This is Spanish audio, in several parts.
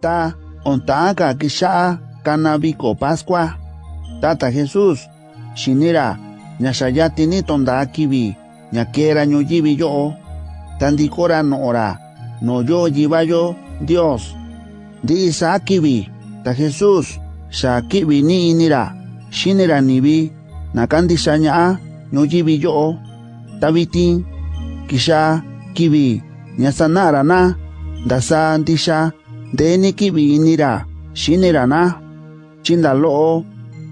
ta ontaka kisha kanabiko pascua. Tata jesús shinira nyashayati ni tonda kibi nyakera ñoyivi yo. Tandikora noora no yo yiva yo dios. Di sa kibi ta jesús sha kibi ni inira shinira nibi nakandisha ña'a ñoyivi yo. Tabiti kisha kibi nyasanara na ndasa ndisha ndeni kibi inira xinirana. Chindalo'o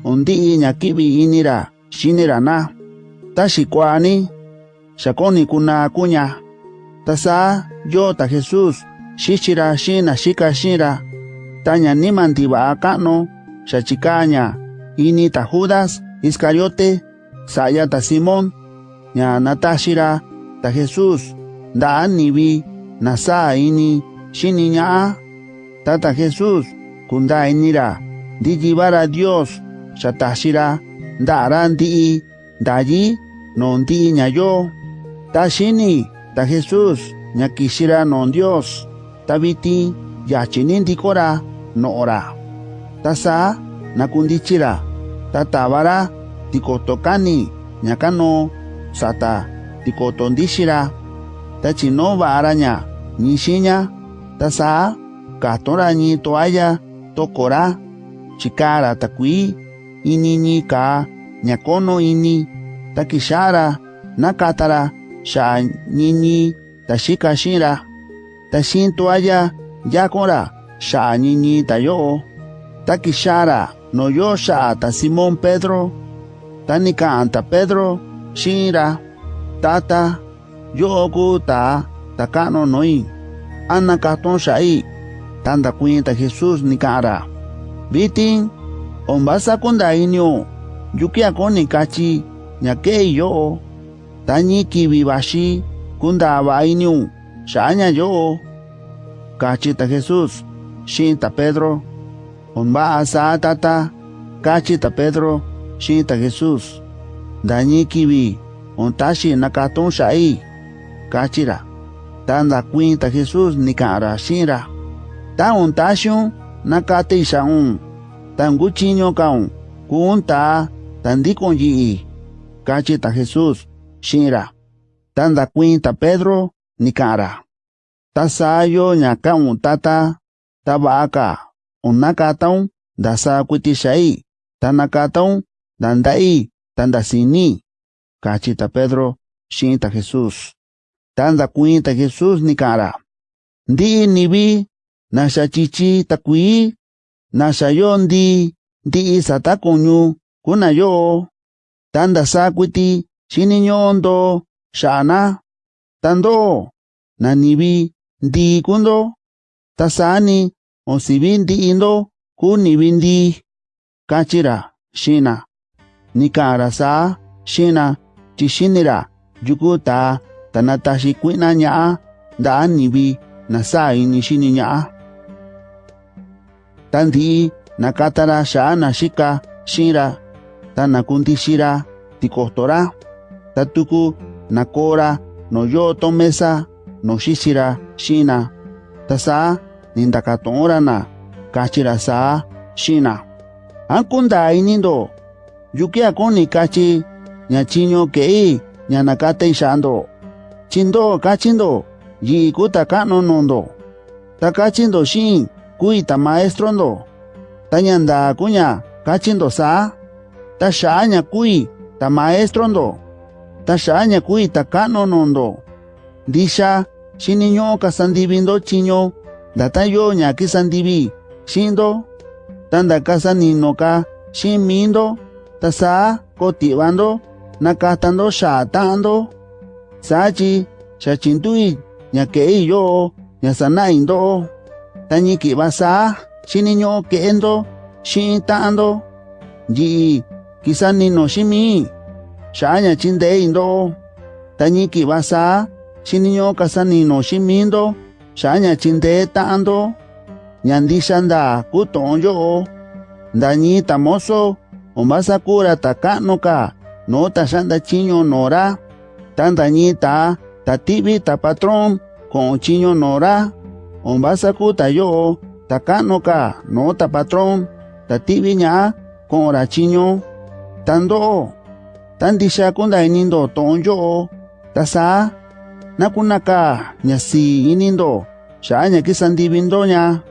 undi ña kibi inira xinirana. Ta shikwani, shakoni kuna kuña. Ta saa yo ta jesus xixira shina shika shira. ta ñanima ndiva'a ka'nu xachikaña ini ta judas iscariote saya ta Simon, ña natashira, ta jesus da anibi, na saa ini xini a. Tata Jesús, kunda inira, di llevar a Dios, satashira, daranti, dayi, nonti ñayo, tashini, ta Jesús, ñakishira non Dios, tabiti, yachininti kora, no ora. Tasa, nakundichira, tatabara, tikotokani, nyakano sata, tikotondishira, tachinova araña, ta tasa, Katorani toaya, tokora, chikara takui, inini ka, nyakono ini, takishara, nakatara, sha nini, tashika shira, tashin toaya, yakora, sha nini tayo, takishara, noyo sha ta simon Pedro, tanika anta Pedro, shira, tata, yoku ta, takano noin, anakaton shai, tanda kuin ta jesús nika'ara vitin ombasa kunda inio yukia koni kachi ñake yo. Tañi kivi vaxi kunda inio xaña yo. Kachi ta jesús xin ta pedro. Omba asa tata kachi ta pedro xin ta jesús. Dañi kivi ontaxi nakaton xa'i kachira tanda kuin ta jesús nika'ara xinra ta un tashun na kate isaun tangu chinyo kaun kun ta tandikon yi. Kache ta Jesus shinra tanda kuin ta Pedro nikara ta sayo nyaka un tata ta baaka. Unakataun dasa kuitishai tanakataun dandai tandasini kache ta Pedro shinta Jesus. Tanda kuin ta Jesus nikara ndi ni bi nasha chichi takui nasha yondi ndi isa takunyu kuna yo tanda sakuti chini nyondo shana tando nanibi ndi kundo tasani osibi ndi indo kunibi ndi kachira shina nikara sa shina chishinira yukuta tanatashi kuina nyaa ndaa nibi nasa ini shini nyaa tandi nakatara shaana shika shinra tanakunti shira tikostora tatuku nakora noyo tomesa noshishira shina tasa nindakatorana kachira sa shina. Ankunda inindo yuki akoni kachi ñachiño kei ñanakatei shando. Chindo kachindo yi kutakanonondo takachindo shin ta kachindo xin kui ta maestro ndo ta ñanda kuña kachindo sa. Ta xa'a ña kui ta maestro ndo ta xa'a ña kui ta ka'nu nundo ndixa xiniñu'u kasandivindo chiño. Ndata yo ña kisandivi xindo. Ta nda kasanino-ka xin mindo ta sa koti'vando nakatando xa'a ta'ando sachi xa chintu'i tani ki basa shini nyo ke endo shin ta ando. Ji kisa ni no shimi shanya chin de indo. Tani ki basa shini nyo kasa ni no shimi indo shanya chin de ta ando. Nyandi shanda ku tonjo ndani tamoso omasa kura takano ka no ta shanda chiño nora tanda ni ta tatibi ta patrón con chiño nora Ombasaku tayo, takano ka, no ta patron, tatibi nya, con orachiño, tando, tandisha kunda inindo tonjo, tasa, nakunaka, nyasi inindo, shanya kisandibindo nya.